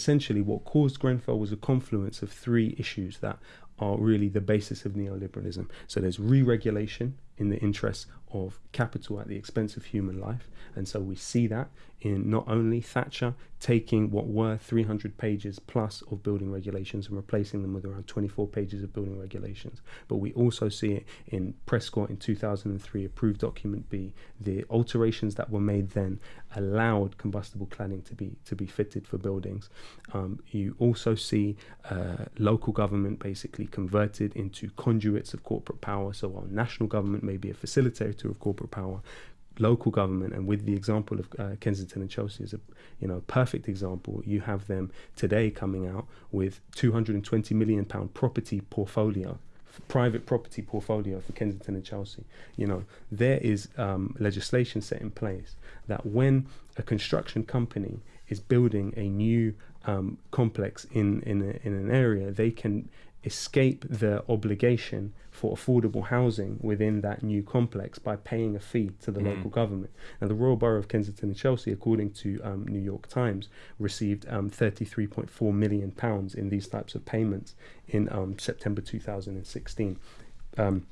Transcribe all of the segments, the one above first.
essentially what caused Grenfell was a confluence of three issues that are really the basis of neoliberalism. So there's re-regulation in the interests of capital at the expense of human life. And so we see that in not only Thatcher taking what were 300 pages plus of building regulations and replacing them with around 24 pages of building regulations, but we also see it in Prescott in 2003 approved document B. The alterations that were made then allowed combustible cladding to be to be fitted for buildings. Um, you also see uh, local government basically converted into conduits of corporate power. So while national government may be a facilitator of corporate power, local government and with the example of uh, Kensington and Chelsea is a you know perfect example you have them today coming out with 220 million pound property portfolio private property portfolio for Kensington and Chelsea. You know there is um, legislation set in place that when a construction company is building a new um, complex in in, a, in an area they can escape the obligation for affordable housing within that new complex by paying a fee to the mm. local government. Now, the Royal Borough of Kensington and Chelsea, according to um, New York Times, received um, 33.4 million pounds in these types of payments in um, September 2016. Um,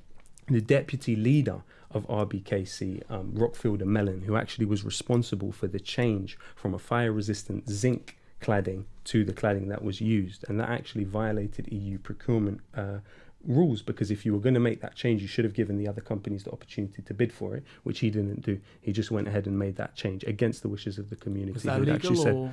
the deputy leader of RBKC, um, Rock Feilding-Mellen, who actually was responsible for the change from a fire-resistant zinc cladding to the cladding that was used, and that actually violated EU procurement uh, rules because if you were going to make that change, you should have given the other companies the opportunity to bid for it, which he didn't do. He just went ahead and made that change against the wishes of the community. Was that legal said,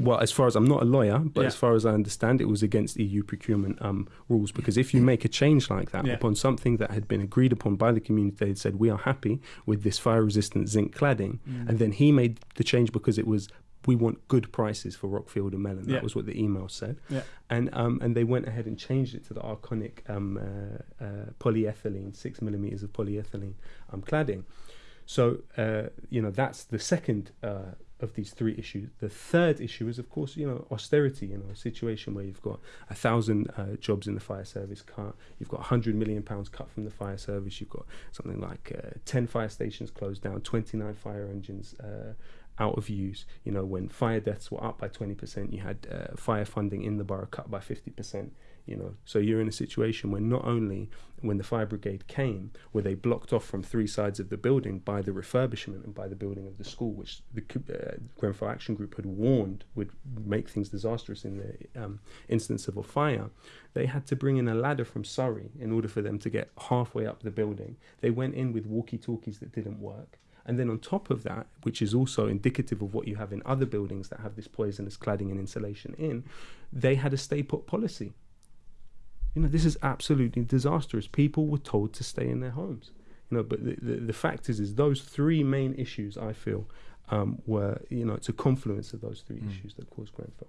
well, as far as I'm not a lawyer, but yeah. as far as I understand, it was against EU procurement um, rules. Because if you make a change like that yeah. upon something that had been agreed upon by the community, they had said we are happy with this fire-resistant zinc cladding, mm. and then he made the change because it was we want good prices for Rock Feilding-Mellen. That yeah. was what the email said. Yeah. And um, and they went ahead and changed it to the Arconic um, uh, uh, polyethylene, six millimeters of polyethylene um, cladding. So uh, you know that's the second uh, of these three issues. The third issue is, of course, you know, austerity. You know, a situation where you've got a thousand uh, jobs in the fire service cut, you've got a hundred million pounds cut from the fire service, you've got something like uh, ten fire stations closed down, twenty nine fire engines uh, out of use. You know, when fire deaths were up by 20%, you had uh, fire funding in the borough cut by 50%. You know, so you're in a situation where not only when the fire brigade came, were they blocked off from three sides of the building by the refurbishment and by the building of the school, which the uh, Grenfell Action Group had warned would make things disastrous in the um, instance of a fire. They had to bring in a ladder from Surrey in order for them to get halfway up the building. They went in with walkie-talkies that didn't work and then on top of that, which is also indicative of what you have in other buildings that have this poisonous cladding and insulation in, they had a stay put policy. You know, this is absolutely disastrous. People were told to stay in their homes. You know, but the, the, the fact is, is those three main issues I feel um, were, you know, it's a confluence of those three mm. issues that caused Grenfell.